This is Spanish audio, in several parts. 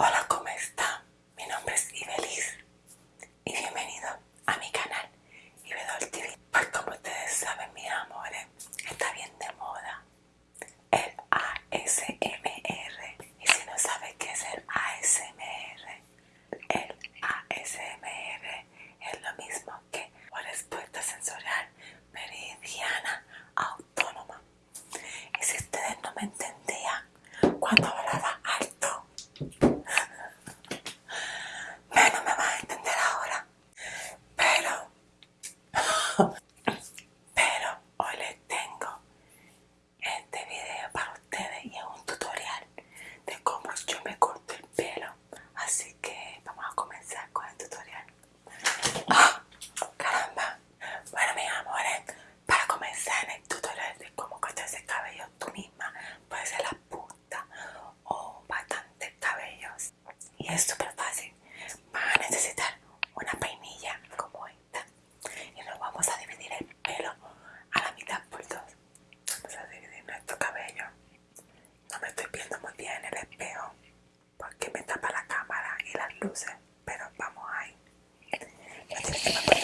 all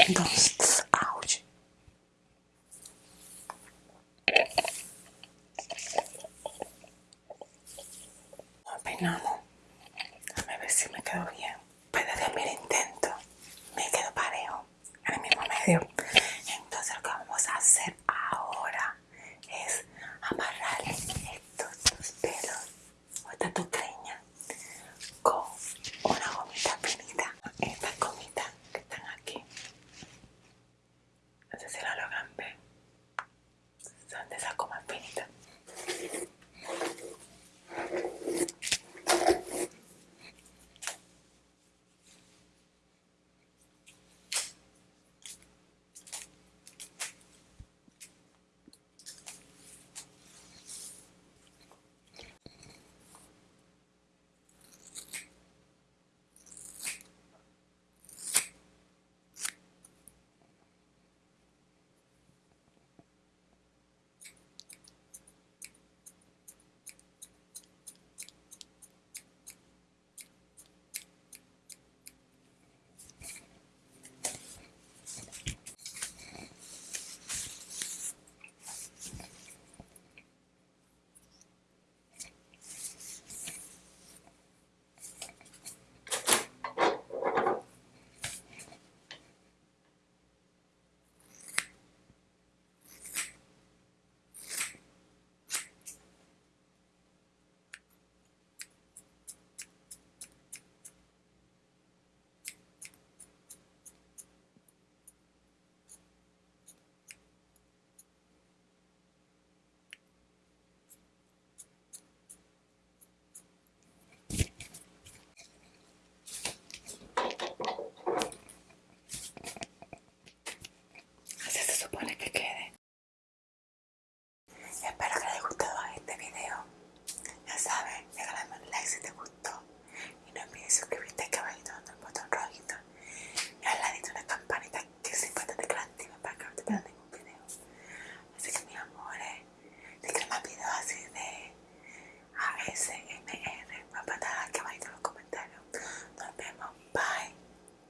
Entonces, ouch. Peinamos. Déjame ver si me quedo bien. Después de mi intento, me quedo parejo. Al mismo medio. grande, o sea, como fin.